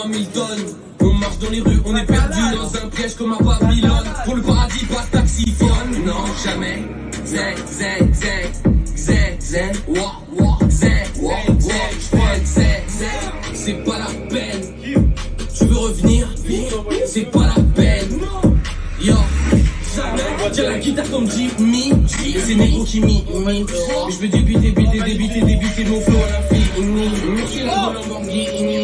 moi Milton. On marche dans les rues, on est perdu dans un piège comme un Babylone. Pour le paradis, pas de taxiphone. Non, jamais. Zé, zé, zé, zé, zé, wa, wa, zé, wa, wa, j'fais zé, zé. C'est pas la peine. Tu veux revenir? C'est pas la peine. Yo. Tiens la guitare comme Jimmy c'est Nico qui m'y je veux débiter, débiter, débiter, débiter mon flow à l'infini Merci la oh. Lamborghini